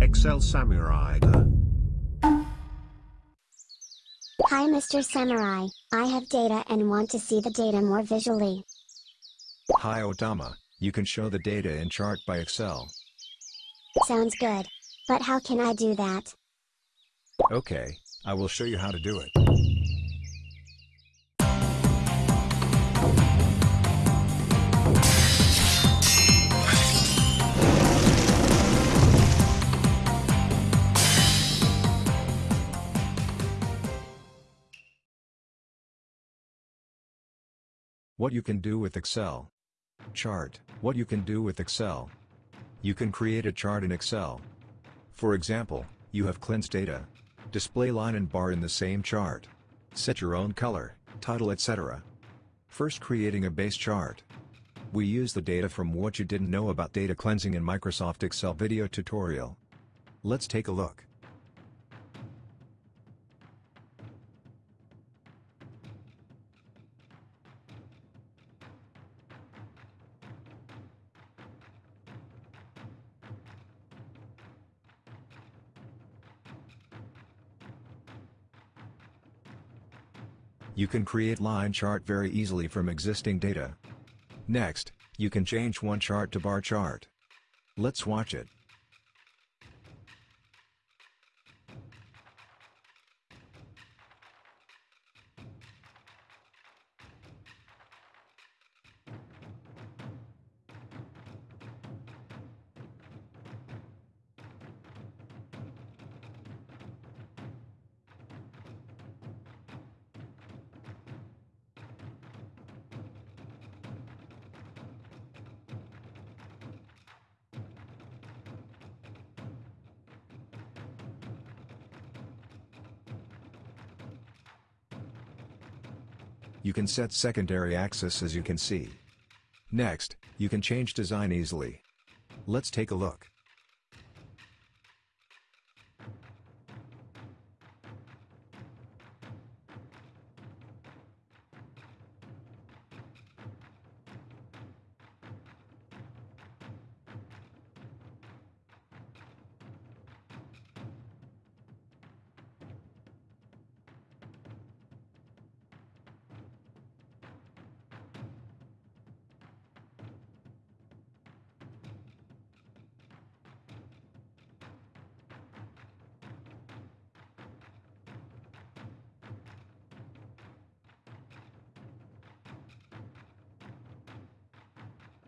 Excel Samurai. Hi Mr. Samurai, I have data and want to see the data more visually. Hi Otama, you can show the data in chart by Excel. Sounds good. But how can I do that? Okay, I will show you how to do it. What you can do with Excel. Chart. What you can do with Excel. You can create a chart in Excel. For example, you have cleansed data. Display line and bar in the same chart. Set your own color, title etc. First creating a base chart. We use the data from what you didn't know about data cleansing in Microsoft Excel video tutorial. Let's take a look. You can create line chart very easily from existing data. Next, you can change one chart to bar chart. Let's watch it. You can set secondary axis as you can see. Next, you can change design easily. Let's take a look.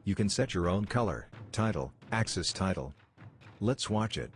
You can set your own color, title, axis title. Let's watch it.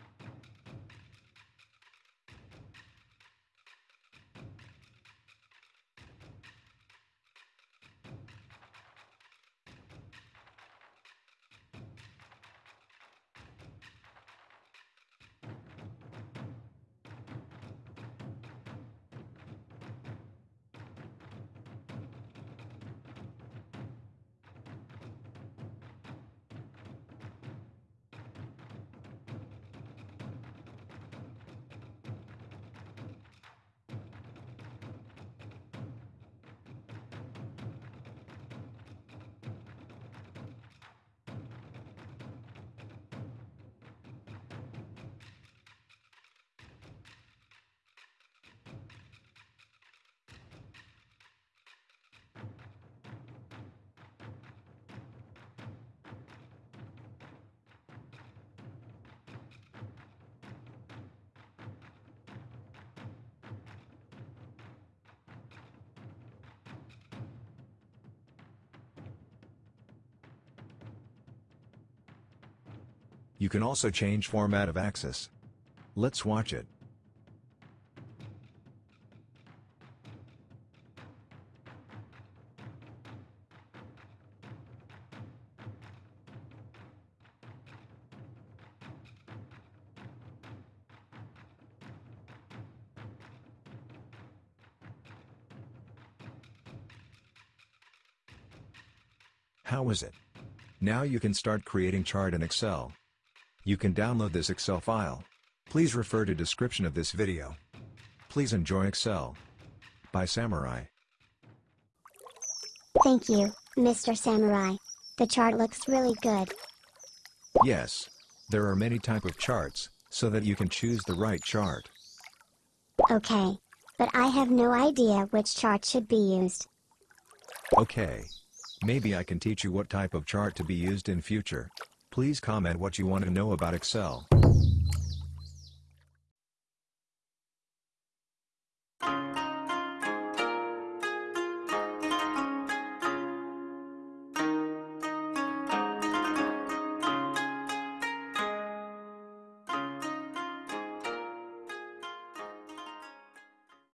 You can also change format of axis. Let's watch it. How is it? Now you can start creating chart in Excel. You can download this Excel file. Please refer to description of this video. Please enjoy Excel. By Samurai. Thank you, Mr. Samurai. The chart looks really good. Yes, There are many type of charts, so that you can choose the right chart. Okay. But I have no idea which chart should be used. Okay. Maybe I can teach you what type of chart to be used in future. Please comment what you want to know about Excel.